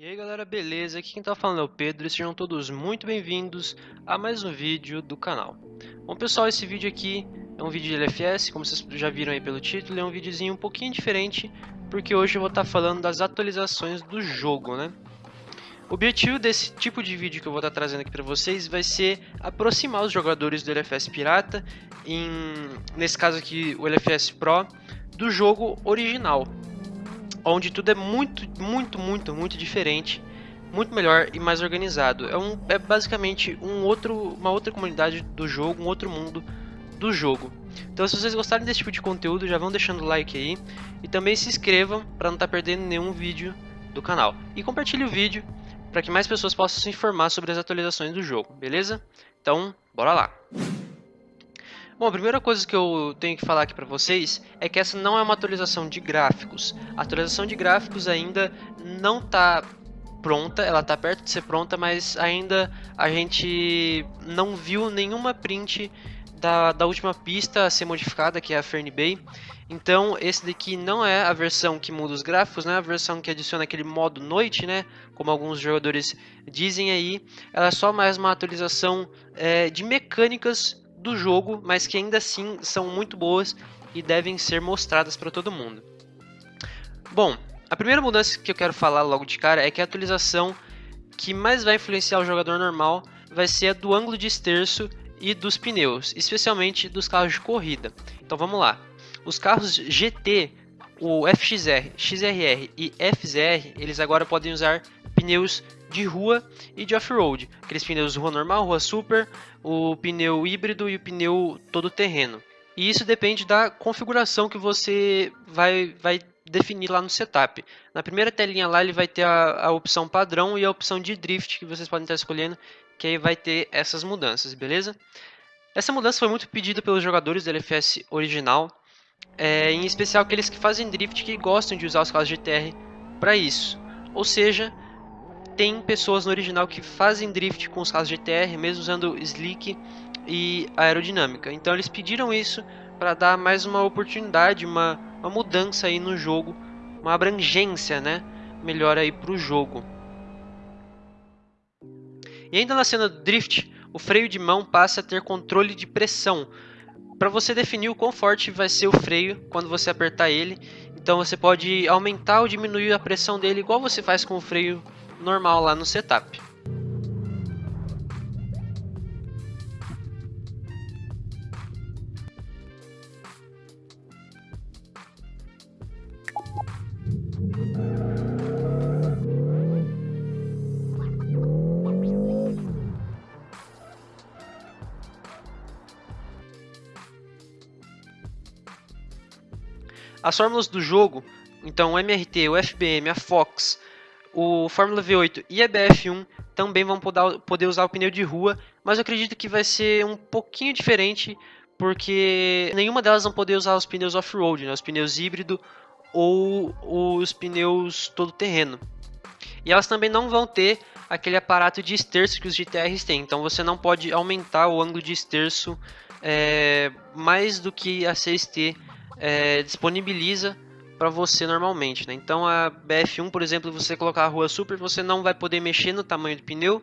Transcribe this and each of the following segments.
E aí galera, beleza? Aqui quem tá falando é o Pedro e sejam todos muito bem-vindos a mais um vídeo do canal. Bom pessoal, esse vídeo aqui é um vídeo de LFS, como vocês já viram aí pelo título, é um videozinho um pouquinho diferente, porque hoje eu vou estar tá falando das atualizações do jogo, né? O objetivo desse tipo de vídeo que eu vou estar tá trazendo aqui para vocês vai ser aproximar os jogadores do LFS Pirata, em, nesse caso aqui o LFS Pro, do jogo original, onde tudo é muito, muito, muito, muito diferente, muito melhor e mais organizado. É, um, é basicamente um outro, uma outra comunidade do jogo, um outro mundo do jogo. Então se vocês gostarem desse tipo de conteúdo, já vão deixando o like aí e também se inscrevam para não estar tá perdendo nenhum vídeo do canal. E compartilhe o vídeo para que mais pessoas possam se informar sobre as atualizações do jogo, beleza? Então, bora lá! Bom, a primeira coisa que eu tenho que falar aqui para vocês é que essa não é uma atualização de gráficos. A atualização de gráficos ainda não está pronta, ela está perto de ser pronta, mas ainda a gente não viu nenhuma print da, da última pista a ser modificada, que é a Fern Bay. Então, esse daqui não é a versão que muda os gráficos, né? A versão que adiciona aquele modo noite, né? Como alguns jogadores dizem aí. Ela é só mais uma atualização é, de mecânicas do jogo, mas que ainda assim são muito boas e devem ser mostradas para todo mundo. Bom, a primeira mudança que eu quero falar logo de cara é que a atualização que mais vai influenciar o jogador normal vai ser a do ângulo de esterço e dos pneus, especialmente dos carros de corrida. Então vamos lá. Os carros GT, o FXR, XRR e FZR, eles agora podem usar pneus de rua e de off-road. Aqueles pneus rua normal, rua super, o pneu híbrido e o pneu todo terreno. E isso depende da configuração que você vai, vai definir lá no setup. Na primeira telinha lá ele vai ter a, a opção padrão e a opção de drift que vocês podem estar escolhendo, que aí vai ter essas mudanças, beleza? Essa mudança foi muito pedida pelos jogadores do LFS original, é, em especial aqueles que fazem drift que gostam de usar os carros GTR para isso. Ou seja, tem pessoas no original que fazem drift com os carros GTR, mesmo usando slick e aerodinâmica. Então eles pediram isso para dar mais uma oportunidade, uma, uma mudança aí no jogo, uma abrangência, né, melhor aí para o jogo. E ainda na cena do drift, o freio de mão passa a ter controle de pressão. Para você definir o quão forte vai ser o freio quando você apertar ele, então você pode aumentar ou diminuir a pressão dele igual você faz com o freio normal lá no setup. As fórmulas do jogo, então o MRT, o FBM, a Fox, o Fórmula V8 e a BF1 também vão poder usar o pneu de rua, mas eu acredito que vai ser um pouquinho diferente, porque nenhuma delas vão poder usar os pneus off-road, né, os pneus híbrido ou os pneus todo terreno. E elas também não vão ter aquele aparato de esterço que os GTRs têm, então você não pode aumentar o ângulo de esterço é, mais do que a CST é, disponibiliza para você normalmente, né? Então a BF1, por exemplo, você colocar a rua super, você não vai poder mexer no tamanho do pneu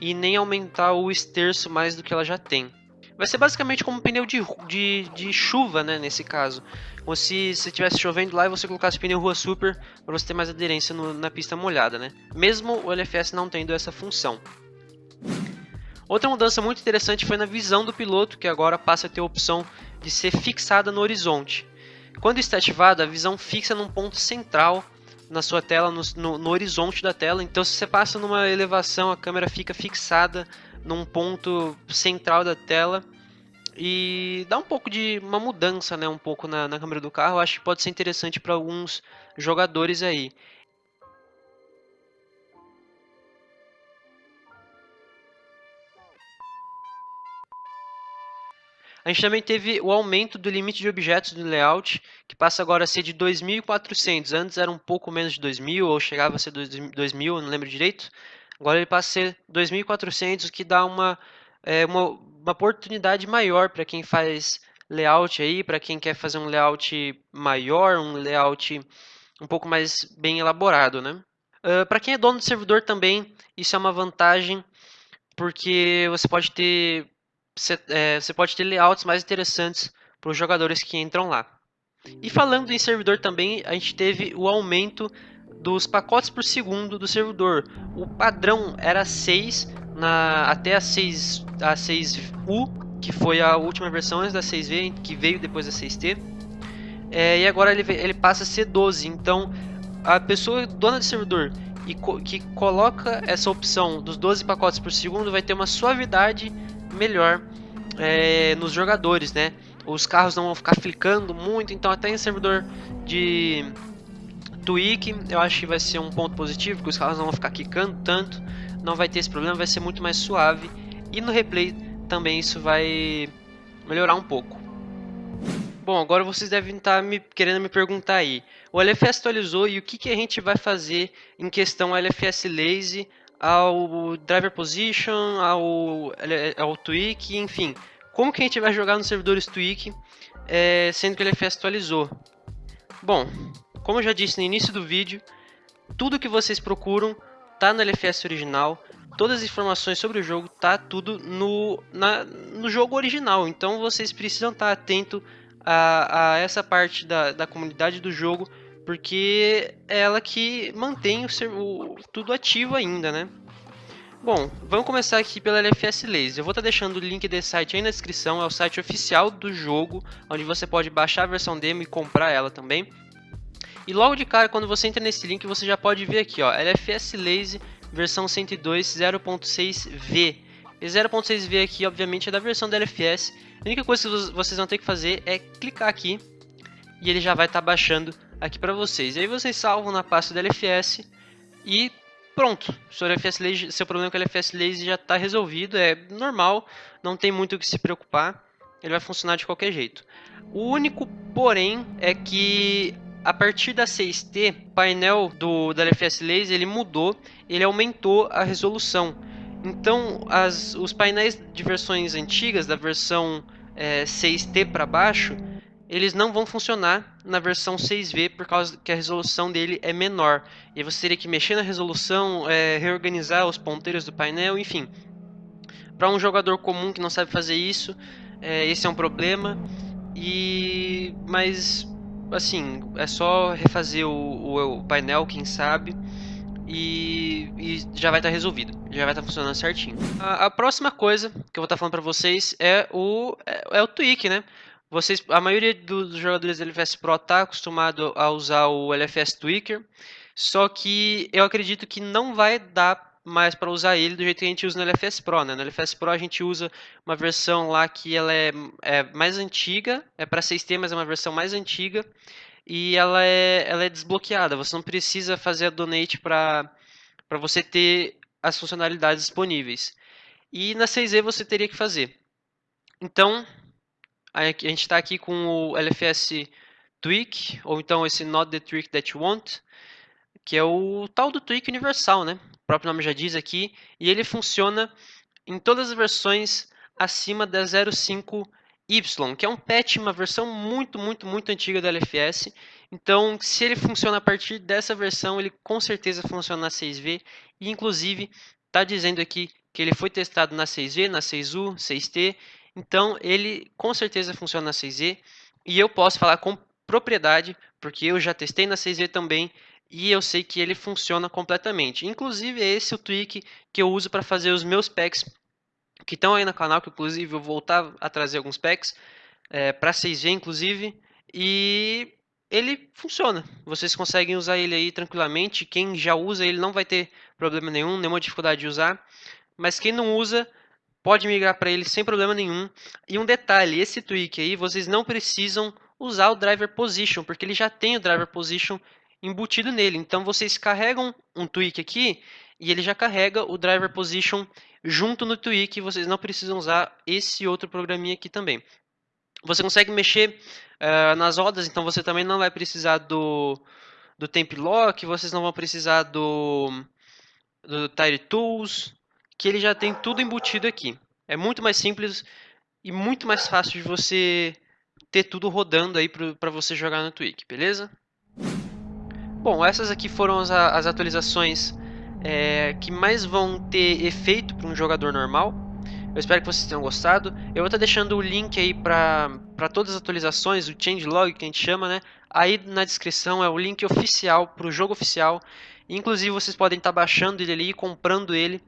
e nem aumentar o esterço mais do que ela já tem. Vai ser basicamente como um pneu de, de, de chuva, né, nesse caso. Como se estivesse chovendo lá e você colocasse pneu rua super para você ter mais aderência no, na pista molhada, né? Mesmo o LFS não tendo essa função. Outra mudança muito interessante foi na visão do piloto, que agora passa a ter a opção de ser fixada no horizonte. Quando está ativado, a visão fixa num ponto central na sua tela, no, no, no, horizonte da tela. Então, se você passa numa elevação, a câmera fica fixada num ponto central da tela e dá um pouco de uma mudança, né, um pouco na, na câmera do carro. Acho que pode ser interessante para alguns jogadores aí. A gente também teve o aumento do limite de objetos do layout, que passa agora a ser de 2.400. Antes era um pouco menos de 2.000, ou chegava a ser 2.000, não lembro direito. Agora ele passa a ser 2.400, o que dá uma, é, uma, uma oportunidade maior para quem faz layout aí, para quem quer fazer um layout maior, um layout um pouco mais bem elaborado, né? Uh, para quem é dono do servidor também, isso é uma vantagem, porque você pode ter, você, é, pode ter layouts mais interessantes para os jogadores que entram lá. E falando em servidor também, a gente teve o aumento dos pacotes por segundo do servidor. O padrão era 6 na, até a 6 a 6U, que foi a última versão antes da 6V, que veio depois da 6T. É, e agora ele, ele passa a ser 12. Então, a pessoa dona do servidor e co que coloca essa opção dos 12 pacotes por segundo vai ter uma suavidade melhor é, nos jogadores, né? Os carros não vão ficar flicando muito, então até em servidor de tweak eu acho que vai ser um ponto positivo, porque os carros não vão ficar quicando tanto, não vai ter esse problema, vai ser muito mais suave. E no replay também isso vai melhorar um pouco. Bom, agora vocês devem estar me, querendo me perguntar aí. O LFS atualizou e o que, que a gente vai fazer em questão LFS Lazy ao Driver Position, ao, ao Tweak, enfim. Como que a gente vai jogar nos servidores Tweak, é, sendo que o LFS atualizou? Bom, como eu já disse no início do vídeo, tudo que vocês procuram está no LFS original, todas as informações sobre o jogo tá tudo no, na, no jogo original, então vocês precisam estar atento a, a essa parte da, da comunidade do jogo, porque é ela que mantém o, o, tudo ativo ainda, né? Bom, vamos começar aqui pela LFS Laser. Eu vou estar tá deixando o link desse site aí na descrição, é o site oficial do jogo, onde você pode baixar a versão demo e comprar ela também. E logo de cara, quando você entra nesse link, você já pode ver aqui, ó, LFS Lazy versão 102 0.6V. Esse 0.6V aqui, obviamente, é da versão da LFS. A única coisa que vocês vão ter que fazer é clicar aqui e ele já vai estar tá baixando aqui para vocês. E aí vocês salvam na pasta da LFS e pronto. Seu, LFS Lazy, seu problema com o LFS Lazy já está resolvido, é normal, não tem muito o que se preocupar. Ele vai funcionar de qualquer jeito. O único porém é que a partir da 6T, o painel do, da LFS Laser ele mudou, ele aumentou a resolução. Então, as, os painéis de versões antigas, da versão é, 6T para baixo, eles não vão funcionar na versão 6V por causa que a resolução dele é menor. E você teria que mexer na resolução, é, reorganizar os ponteiros do painel, enfim. Para um jogador comum que não sabe fazer isso, é, esse é um problema. E mas assim é só refazer o, o, o painel, quem sabe e, e já vai estar tá resolvido, já vai estar tá funcionando certinho. A, a, próxima coisa que eu vou estar tá falando para vocês é o, é, é, o tweak, né? Vocês, a maioria dos jogadores do LFS Pro está acostumado a usar o LFS Tweaker, só que eu acredito que não vai dar mais para usar ele do jeito que a gente usa no LFS Pro, né? No LFS Pro a gente usa uma versão lá que ela é, é mais antiga, é para 6T, mas é uma versão mais antiga, e ela é, ela é desbloqueada. Você não precisa fazer a donate para você ter as funcionalidades disponíveis. E na 6E você teria que fazer. Então, a gente está aqui com o LFS Tweak, ou então esse Not the Tweak That You Want, que é o tal do Tweak universal, né? O próprio nome já diz aqui, e ele funciona em todas as versões acima da 05 Y, que é um patch, uma versão muito, muito, muito antiga do LFS. Então, se ele funciona a partir dessa versão, ele com certeza funciona na 6V. E, inclusive, está dizendo aqui que ele foi testado na 6V, na 6U, 6T. Então, ele com certeza funciona na 6Z. E eu posso falar com propriedade, porque eu já testei na 6V também. E eu sei que ele funciona completamente. Inclusive, é esse o tweak que eu uso para fazer os meus packs que estão aí no canal, que inclusive eu vou voltar a trazer alguns packs é, para 6G inclusive, e ele funciona. Vocês conseguem usar ele aí tranquilamente. Quem já usa ele não vai ter problema nenhum, nenhuma dificuldade de usar. Mas quem não usa pode migrar para ele sem problema nenhum. E um detalhe, esse tweak aí vocês não precisam usar o driver position, porque ele já tem o driver position embutido nele. Então vocês carregam um tweak aqui e ele já carrega o driver position junto no tweak, vocês não precisam usar esse outro programinha aqui também. Você consegue mexer uh, nas rodas, então você também não vai precisar do, do temp lock, vocês não vão precisar do, do tire tools, que ele já tem tudo embutido aqui. É muito mais simples e muito mais fácil de você ter tudo rodando aí para você jogar no Tweak, beleza? Bom, essas aqui foram as, as atualizações é, que mais vão ter efeito para um jogador normal. Eu espero que vocês tenham gostado. Eu vou estar deixando o link aí para todas as atualizações, o changelog que a gente chama, né? Aí na descrição é o link oficial para o jogo oficial. Inclusive vocês podem estar baixando ele ali e comprando ele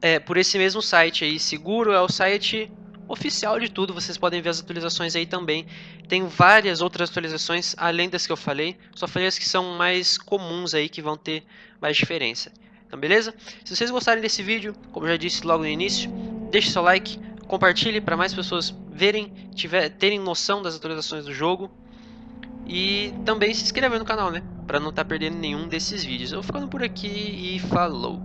é, por esse mesmo site aí. Seguro é o site oficial de tudo, vocês podem ver as atualizações aí também. Tem várias outras atualizações além das que eu falei, só falei as que são mais comuns aí, que vão ter mais diferença. Então beleza? Se vocês gostarem desse vídeo, como eu já disse logo no início, deixe seu like, compartilhe para mais pessoas verem, tiver, terem noção das atualizações do jogo. E também se inscrever no canal, né? Para não estar tá perdendo nenhum desses vídeos. Eu vou ficando por aqui e falou!